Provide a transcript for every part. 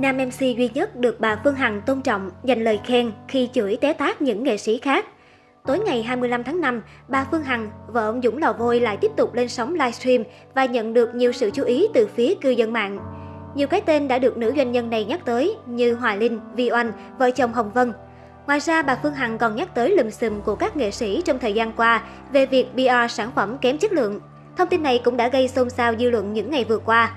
Nam MC duy nhất được bà Phương Hằng tôn trọng dành lời khen khi chửi té tát những nghệ sĩ khác. Tối ngày 25 tháng 5, bà Phương Hằng, vợ ông Dũng Lò Vôi lại tiếp tục lên sóng livestream và nhận được nhiều sự chú ý từ phía cư dân mạng. Nhiều cái tên đã được nữ doanh nhân này nhắc tới như Hoài Linh, Vi Oanh, vợ chồng Hồng Vân. Ngoài ra, bà Phương Hằng còn nhắc tới lùm xùm của các nghệ sĩ trong thời gian qua về việc PR sản phẩm kém chất lượng. Thông tin này cũng đã gây xôn xao dư luận những ngày vừa qua.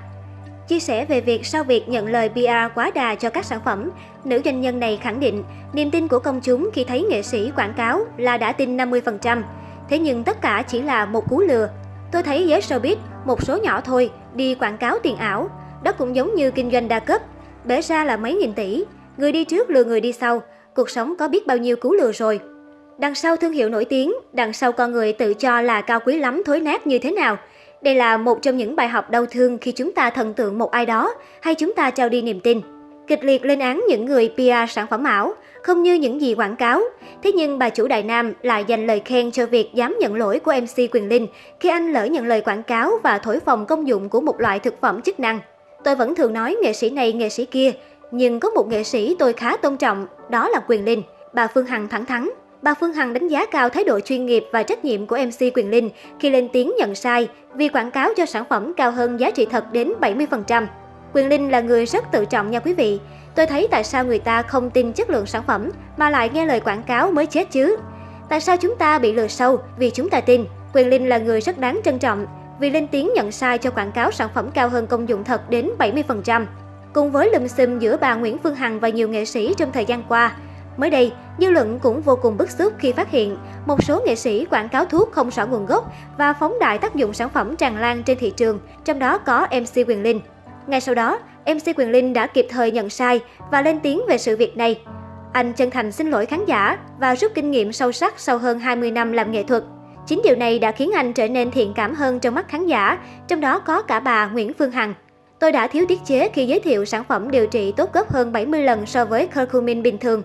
Chia sẻ về việc sau việc nhận lời PR quá đà cho các sản phẩm, nữ doanh nhân này khẳng định niềm tin của công chúng khi thấy nghệ sĩ quảng cáo là đã tin 50%. Thế nhưng tất cả chỉ là một cú lừa. Tôi thấy giới showbiz, một số nhỏ thôi, đi quảng cáo tiền ảo. Đó cũng giống như kinh doanh đa cấp. Bể ra là mấy nghìn tỷ. Người đi trước lừa người đi sau. Cuộc sống có biết bao nhiêu cú lừa rồi. Đằng sau thương hiệu nổi tiếng, đằng sau con người tự cho là cao quý lắm thối nát như thế nào. Đây là một trong những bài học đau thương khi chúng ta thần tượng một ai đó hay chúng ta trao đi niềm tin. Kịch liệt lên án những người PR sản phẩm ảo, không như những gì quảng cáo. Thế nhưng bà chủ Đại Nam lại dành lời khen cho việc dám nhận lỗi của MC Quyền Linh khi anh lỡ nhận lời quảng cáo và thổi phồng công dụng của một loại thực phẩm chức năng. Tôi vẫn thường nói nghệ sĩ này nghệ sĩ kia, nhưng có một nghệ sĩ tôi khá tôn trọng, đó là Quyền Linh. Bà Phương Hằng thẳng thắn. Bà Phương Hằng đánh giá cao thái độ chuyên nghiệp và trách nhiệm của MC Quyền Linh khi lên tiếng nhận sai vì quảng cáo cho sản phẩm cao hơn giá trị thật đến 70%. Quyền Linh là người rất tự trọng nha quý vị. Tôi thấy tại sao người ta không tin chất lượng sản phẩm mà lại nghe lời quảng cáo mới chết chứ. Tại sao chúng ta bị lừa sâu vì chúng ta tin. Quyền Linh là người rất đáng trân trọng vì lên tiếng nhận sai cho quảng cáo sản phẩm cao hơn công dụng thật đến 70%. Cùng với lùm xùm giữa bà Nguyễn Phương Hằng và nhiều nghệ sĩ trong thời gian qua, Mới đây, dư luận cũng vô cùng bức xúc khi phát hiện một số nghệ sĩ quảng cáo thuốc không rõ nguồn gốc và phóng đại tác dụng sản phẩm tràn lan trên thị trường, trong đó có MC Quyền Linh. Ngay sau đó, MC Quyền Linh đã kịp thời nhận sai và lên tiếng về sự việc này. Anh chân thành xin lỗi khán giả và rút kinh nghiệm sâu sắc sau hơn 20 năm làm nghệ thuật. Chính điều này đã khiến anh trở nên thiện cảm hơn trong mắt khán giả, trong đó có cả bà Nguyễn Phương Hằng. Tôi đã thiếu tiết chế khi giới thiệu sản phẩm điều trị tốt gấp hơn 70 lần so với curcumin bình thường.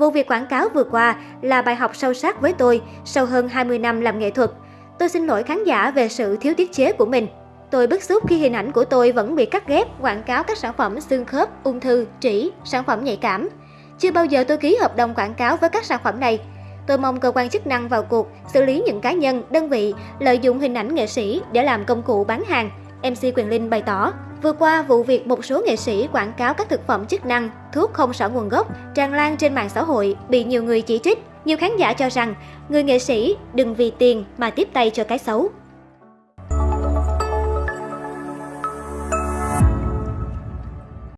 Vụ việc quảng cáo vừa qua là bài học sâu sắc với tôi sau hơn 20 năm làm nghệ thuật. Tôi xin lỗi khán giả về sự thiếu tiết chế của mình. Tôi bức xúc khi hình ảnh của tôi vẫn bị cắt ghép quảng cáo các sản phẩm xương khớp, ung thư, trĩ, sản phẩm nhạy cảm. Chưa bao giờ tôi ký hợp đồng quảng cáo với các sản phẩm này. Tôi mong cơ quan chức năng vào cuộc xử lý những cá nhân, đơn vị lợi dụng hình ảnh nghệ sĩ để làm công cụ bán hàng, MC Quyền Linh bày tỏ. Vừa qua, vụ việc một số nghệ sĩ quảng cáo các thực phẩm chức năng, thuốc không rõ nguồn gốc tràn lan trên mạng xã hội bị nhiều người chỉ trích. Nhiều khán giả cho rằng người nghệ sĩ đừng vì tiền mà tiếp tay cho cái xấu.